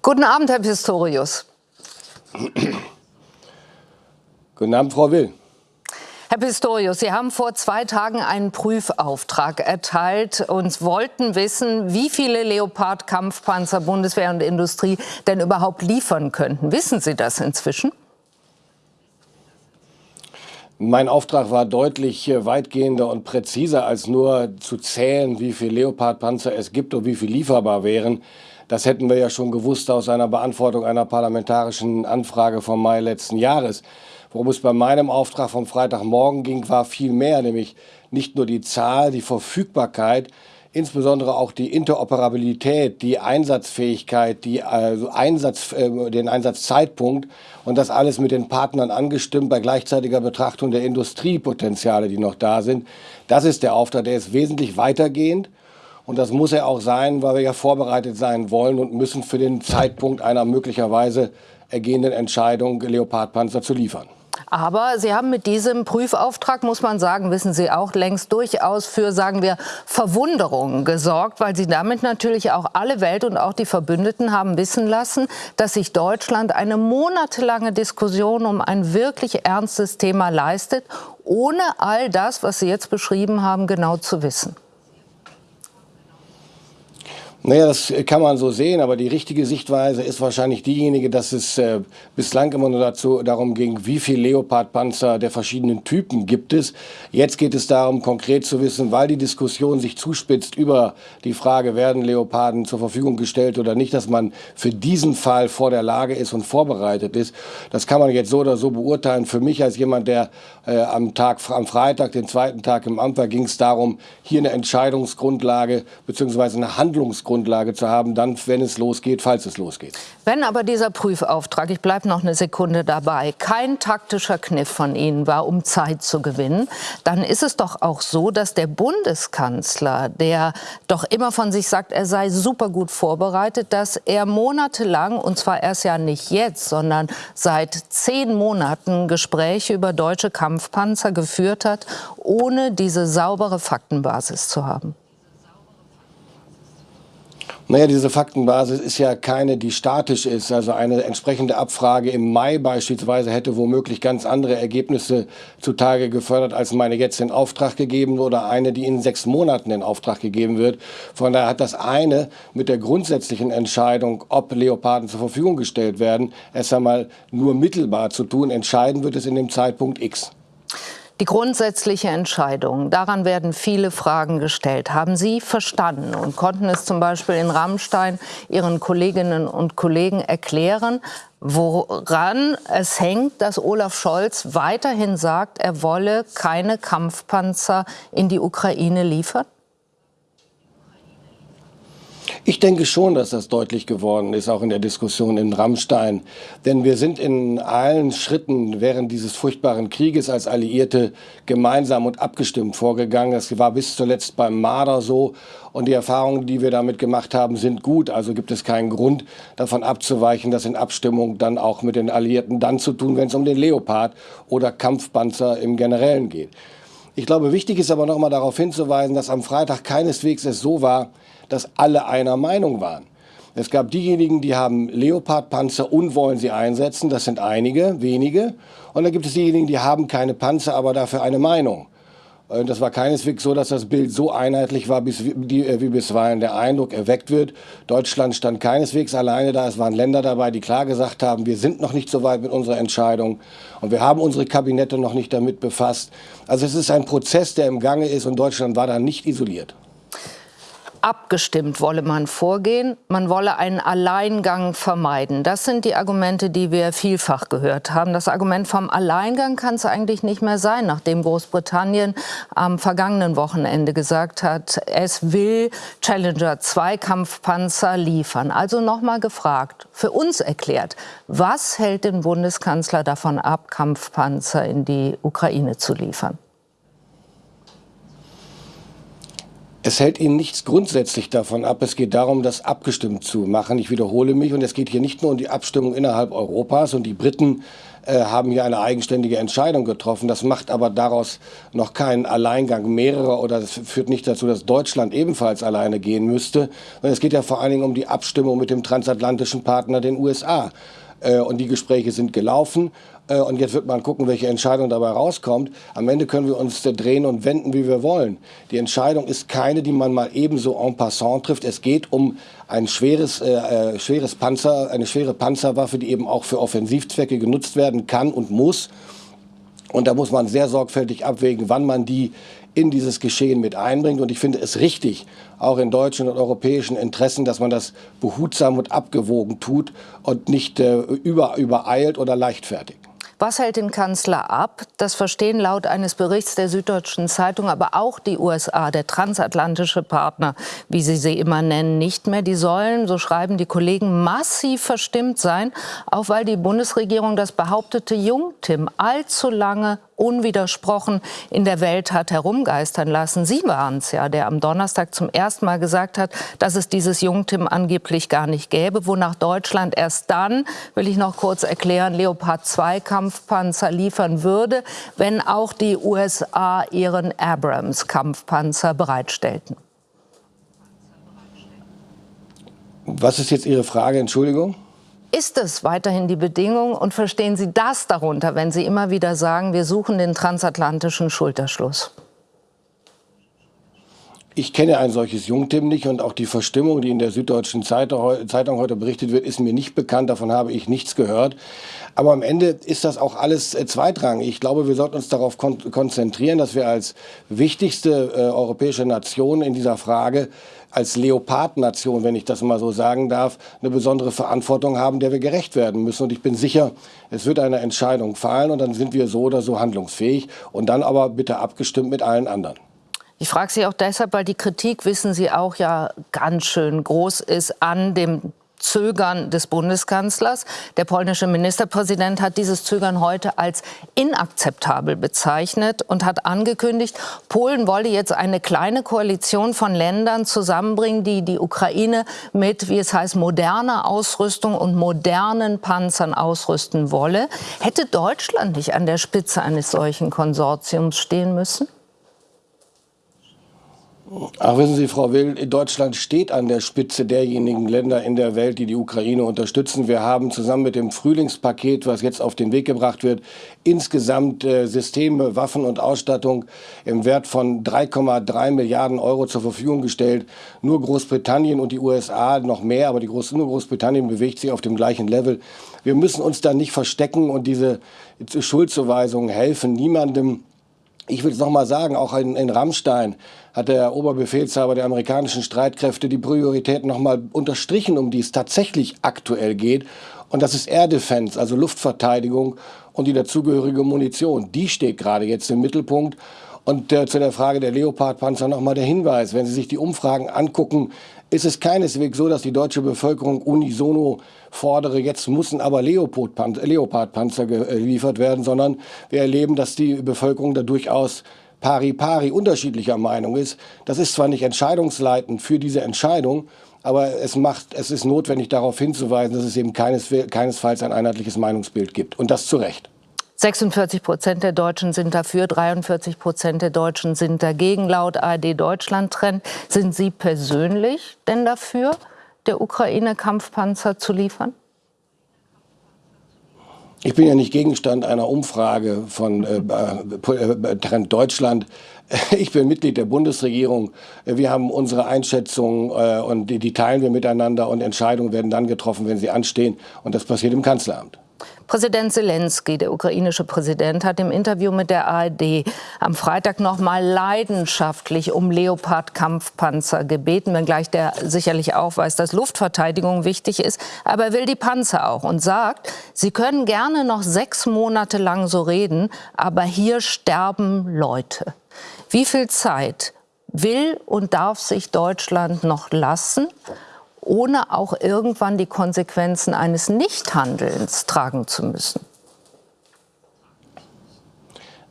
Guten Abend, Herr Pistorius. Guten Abend, Frau Will. Herr Pistorius, Sie haben vor zwei Tagen einen Prüfauftrag erteilt und wollten wissen, wie viele Leopard-Kampfpanzer Bundeswehr und Industrie denn überhaupt liefern könnten. Wissen Sie das inzwischen? Mein Auftrag war deutlich äh, weitgehender und präziser, als nur zu zählen, wie viele Leopard-Panzer es gibt und wie viel lieferbar wären. Das hätten wir ja schon gewusst aus einer Beantwortung einer parlamentarischen Anfrage vom Mai letzten Jahres. Worum es bei meinem Auftrag vom Freitagmorgen ging, war viel mehr, nämlich nicht nur die Zahl, die Verfügbarkeit, insbesondere auch die Interoperabilität, die Einsatzfähigkeit, die also Einsatz, äh, den Einsatzzeitpunkt und das alles mit den Partnern angestimmt bei gleichzeitiger Betrachtung der Industriepotenziale, die noch da sind. Das ist der Auftrag, der ist wesentlich weitergehend. Und das muss er auch sein, weil wir ja vorbereitet sein wollen und müssen für den Zeitpunkt einer möglicherweise ergehenden Entscheidung, Leopardpanzer zu liefern. Aber Sie haben mit diesem Prüfauftrag, muss man sagen, wissen Sie auch längst durchaus für, sagen wir, Verwunderung gesorgt, weil Sie damit natürlich auch alle Welt und auch die Verbündeten haben wissen lassen, dass sich Deutschland eine monatelange Diskussion um ein wirklich ernstes Thema leistet, ohne all das, was Sie jetzt beschrieben haben, genau zu wissen. Naja, das kann man so sehen, aber die richtige Sichtweise ist wahrscheinlich diejenige, dass es äh, bislang immer nur dazu, darum ging, wie viel Leopardpanzer der verschiedenen Typen gibt es. Jetzt geht es darum, konkret zu wissen, weil die Diskussion sich zuspitzt über die Frage, werden Leoparden zur Verfügung gestellt oder nicht, dass man für diesen Fall vor der Lage ist und vorbereitet ist. Das kann man jetzt so oder so beurteilen. Für mich als jemand, der äh, am Tag, am Freitag, den zweiten Tag im Amt war, ging es darum, hier eine Entscheidungsgrundlage bzw. eine Handlungsgrundlage Rechtsgrundlage zu haben, dann, wenn es losgeht, falls es losgeht. Wenn aber dieser Prüfauftrag, ich bleibe noch eine Sekunde dabei, kein taktischer Kniff von Ihnen war, um Zeit zu gewinnen, dann ist es doch auch so, dass der Bundeskanzler, der doch immer von sich sagt, er sei super gut vorbereitet, dass er monatelang, und zwar erst ja nicht jetzt, sondern seit zehn Monaten Gespräche über deutsche Kampfpanzer geführt hat, ohne diese saubere Faktenbasis zu haben. Naja, diese Faktenbasis ist ja keine, die statisch ist. Also eine entsprechende Abfrage im Mai beispielsweise hätte womöglich ganz andere Ergebnisse zutage gefördert, als meine jetzt in Auftrag gegeben oder eine, die in sechs Monaten in Auftrag gegeben wird. Von daher hat das eine mit der grundsätzlichen Entscheidung, ob Leoparden zur Verfügung gestellt werden, erst einmal nur mittelbar zu tun. Entscheiden wird es in dem Zeitpunkt X. Die grundsätzliche Entscheidung, daran werden viele Fragen gestellt. Haben Sie verstanden und konnten es zum Beispiel in Rammstein Ihren Kolleginnen und Kollegen erklären, woran es hängt, dass Olaf Scholz weiterhin sagt, er wolle keine Kampfpanzer in die Ukraine liefern? Ich denke schon, dass das deutlich geworden ist, auch in der Diskussion in Rammstein. Denn wir sind in allen Schritten während dieses furchtbaren Krieges als Alliierte gemeinsam und abgestimmt vorgegangen. Das war bis zuletzt beim Marder so. Und die Erfahrungen, die wir damit gemacht haben, sind gut. Also gibt es keinen Grund, davon abzuweichen, das in Abstimmung dann auch mit den Alliierten dann zu tun, wenn es um den Leopard oder Kampfpanzer im Generellen geht. Ich glaube, wichtig ist aber noch mal darauf hinzuweisen, dass am Freitag keineswegs es so war, dass alle einer Meinung waren. Es gab diejenigen, die haben Leopardpanzer und wollen sie einsetzen. Das sind einige, wenige. Und dann gibt es diejenigen, die haben keine Panzer, aber dafür eine Meinung. Das war keineswegs so, dass das Bild so einheitlich war, äh, wie bisweilen der Eindruck erweckt wird. Deutschland stand keineswegs alleine da. Es waren Länder dabei, die klar gesagt haben, wir sind noch nicht so weit mit unserer Entscheidung und wir haben unsere Kabinette noch nicht damit befasst. Also es ist ein Prozess, der im Gange ist und Deutschland war da nicht isoliert abgestimmt wolle man vorgehen, man wolle einen Alleingang vermeiden. Das sind die Argumente, die wir vielfach gehört haben. Das Argument vom Alleingang kann es eigentlich nicht mehr sein, nachdem Großbritannien am vergangenen Wochenende gesagt hat, es will Challenger 2 Kampfpanzer liefern. Also nochmal gefragt, für uns erklärt, was hält den Bundeskanzler davon ab, Kampfpanzer in die Ukraine zu liefern? Es hält Ihnen nichts grundsätzlich davon ab. Es geht darum, das abgestimmt zu machen. Ich wiederhole mich. Und es geht hier nicht nur um die Abstimmung innerhalb Europas. Und die Briten äh, haben hier eine eigenständige Entscheidung getroffen. Das macht aber daraus noch keinen Alleingang mehrerer oder das führt nicht dazu, dass Deutschland ebenfalls alleine gehen müsste. Sondern es geht ja vor allen Dingen um die Abstimmung mit dem transatlantischen Partner, den USA. Äh, und die Gespräche sind gelaufen. Äh, und jetzt wird man gucken, welche Entscheidung dabei rauskommt. Am Ende können wir uns drehen und wenden, wie wir wollen. Die Entscheidung ist keine, die man mal ebenso en passant trifft. Es geht um ein schweres, äh, äh, schweres Panzer, eine schwere Panzerwaffe, die eben auch für Offensivzwecke genutzt werden kann und muss. Und da muss man sehr sorgfältig abwägen, wann man die in dieses Geschehen mit einbringt. Und ich finde es richtig, auch in deutschen und europäischen Interessen, dass man das behutsam und abgewogen tut und nicht äh, über, übereilt oder leichtfertig. Was hält den Kanzler ab? Das verstehen laut eines Berichts der Süddeutschen Zeitung aber auch die USA, der transatlantische Partner, wie sie sie immer nennen, nicht mehr. Die sollen, so schreiben die Kollegen, massiv verstimmt sein, auch weil die Bundesregierung das behauptete Jungtim allzu lange unwidersprochen in der Welt hat herumgeistern lassen. Sie waren es ja, der am Donnerstag zum ersten Mal gesagt hat, dass es dieses Jungtim angeblich gar nicht gäbe, wonach Deutschland erst dann, will ich noch kurz erklären, Leopard 2 Kampfpanzer liefern würde, wenn auch die USA ihren Abrams Kampfpanzer bereitstellten. Was ist jetzt Ihre Frage, Entschuldigung? Ist es weiterhin die Bedingung und verstehen Sie das darunter, wenn Sie immer wieder sagen, wir suchen den transatlantischen Schulterschluss? Ich kenne ein solches Jungtim nicht und auch die Verstimmung, die in der Süddeutschen Zeitung heute berichtet wird, ist mir nicht bekannt. Davon habe ich nichts gehört. Aber am Ende ist das auch alles äh, zweitrangig. Ich glaube, wir sollten uns darauf kon konzentrieren, dass wir als wichtigste äh, europäische Nation in dieser Frage als Leopardnation, wenn ich das mal so sagen darf, eine besondere Verantwortung haben, der wir gerecht werden müssen. Und ich bin sicher, es wird eine Entscheidung fallen und dann sind wir so oder so handlungsfähig und dann aber bitte abgestimmt mit allen anderen. Ich frage Sie auch deshalb, weil die Kritik, wissen Sie auch, ja ganz schön groß ist an dem Zögern des Bundeskanzlers. Der polnische Ministerpräsident hat dieses Zögern heute als inakzeptabel bezeichnet und hat angekündigt, Polen wolle jetzt eine kleine Koalition von Ländern zusammenbringen, die die Ukraine mit, wie es heißt, moderner Ausrüstung und modernen Panzern ausrüsten wolle. Hätte Deutschland nicht an der Spitze eines solchen Konsortiums stehen müssen? Ach, wissen Sie, Frau Will, Deutschland steht an der Spitze derjenigen Länder in der Welt, die die Ukraine unterstützen. Wir haben zusammen mit dem Frühlingspaket, was jetzt auf den Weg gebracht wird, insgesamt äh, Systeme, Waffen und Ausstattung im Wert von 3,3 Milliarden Euro zur Verfügung gestellt. Nur Großbritannien und die USA noch mehr, aber die Groß nur Großbritannien bewegt sich auf dem gleichen Level. Wir müssen uns da nicht verstecken und diese Schuldzuweisungen helfen niemandem. Ich will es noch mal sagen, auch in, in Rammstein hat der Oberbefehlshaber der amerikanischen Streitkräfte die Prioritäten noch mal unterstrichen, um die es tatsächlich aktuell geht. Und das ist Air Defense, also Luftverteidigung und die dazugehörige Munition. Die steht gerade jetzt im Mittelpunkt. Und äh, zu der Frage der Leopardpanzer noch mal der Hinweis, wenn Sie sich die Umfragen angucken, ist es keineswegs so, dass die deutsche Bevölkerung unisono fordere, jetzt müssen aber Leopardpanzer geliefert werden, sondern wir erleben, dass die Bevölkerung da durchaus pari pari unterschiedlicher Meinung ist. Das ist zwar nicht entscheidungsleitend für diese Entscheidung, aber es, macht, es ist notwendig darauf hinzuweisen, dass es eben keines, keinesfalls ein einheitliches Meinungsbild gibt. Und das zu Recht. 46 Prozent der Deutschen sind dafür, 43 Prozent der Deutschen sind dagegen. Laut ARD Deutschland Trend sind Sie persönlich denn dafür, der Ukraine Kampfpanzer zu liefern? Ich bin ja nicht Gegenstand einer Umfrage von äh, äh, Trend Deutschland. Ich bin Mitglied der Bundesregierung. Wir haben unsere Einschätzungen äh, und die, die teilen wir miteinander und Entscheidungen werden dann getroffen, wenn sie anstehen. Und das passiert im Kanzleramt. Präsident Zelensky, der ukrainische Präsident, hat im Interview mit der ARD am Freitag noch mal leidenschaftlich um Leopard-Kampfpanzer gebeten, wenngleich der sicherlich auch weiß, dass Luftverteidigung wichtig ist. Aber er will die Panzer auch und sagt, Sie können gerne noch sechs Monate lang so reden, aber hier sterben Leute. Wie viel Zeit will und darf sich Deutschland noch lassen? Ohne auch irgendwann die Konsequenzen eines Nichthandelns tragen zu müssen?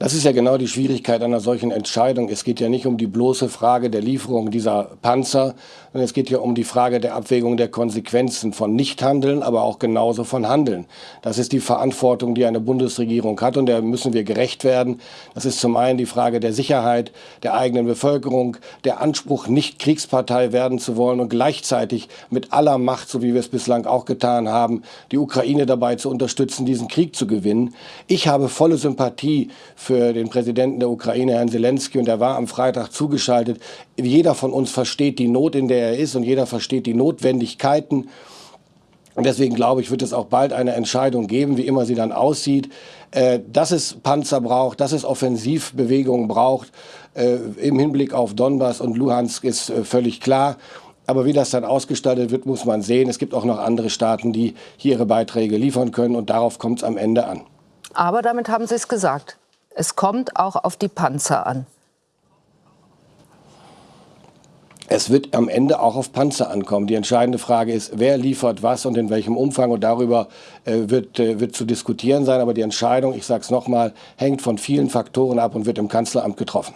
Das ist ja genau die Schwierigkeit einer solchen Entscheidung. Es geht ja nicht um die bloße Frage der Lieferung dieser Panzer, sondern es geht ja um die Frage der Abwägung der Konsequenzen von Nichthandeln, aber auch genauso von Handeln. Das ist die Verantwortung, die eine Bundesregierung hat und der müssen wir gerecht werden. Das ist zum einen die Frage der Sicherheit der eigenen Bevölkerung, der Anspruch, nicht Kriegspartei werden zu wollen und gleichzeitig mit aller Macht, so wie wir es bislang auch getan haben, die Ukraine dabei zu unterstützen, diesen Krieg zu gewinnen. Ich habe volle Sympathie für den Präsidenten der Ukraine, Herrn Zelensky, und er war am Freitag zugeschaltet. Jeder von uns versteht die Not, in der er ist, und jeder versteht die Notwendigkeiten. Und deswegen glaube ich, wird es auch bald eine Entscheidung geben, wie immer sie dann aussieht, äh, dass es Panzer braucht, dass es Offensivbewegungen braucht. Äh, Im Hinblick auf Donbass und Luhansk ist äh, völlig klar. Aber wie das dann ausgestaltet wird, muss man sehen. Es gibt auch noch andere Staaten, die hier ihre Beiträge liefern können. Und darauf kommt es am Ende an. Aber damit haben Sie es gesagt. Es kommt auch auf die Panzer an. Es wird am Ende auch auf Panzer ankommen. Die entscheidende Frage ist, wer liefert was und in welchem Umfang. Und darüber äh, wird, äh, wird zu diskutieren sein. Aber die Entscheidung, ich sage es nochmal, hängt von vielen Faktoren ab und wird im Kanzleramt getroffen.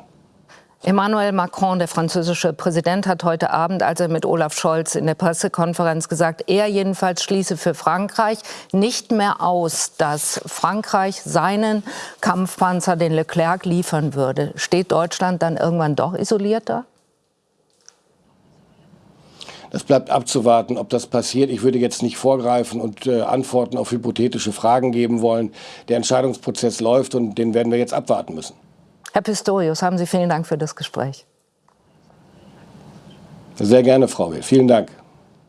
Emmanuel Macron, der französische Präsident, hat heute Abend, als er mit Olaf Scholz in der Pressekonferenz gesagt, er jedenfalls schließe für Frankreich nicht mehr aus, dass Frankreich seinen Kampfpanzer, den Leclerc, liefern würde. Steht Deutschland dann irgendwann doch isolierter? Das bleibt abzuwarten, ob das passiert. Ich würde jetzt nicht vorgreifen und äh, Antworten auf hypothetische Fragen geben wollen. Der Entscheidungsprozess läuft und den werden wir jetzt abwarten müssen. Herr Pistorius, haben Sie vielen Dank für das Gespräch. Sehr gerne, Frau Will. Vielen Dank.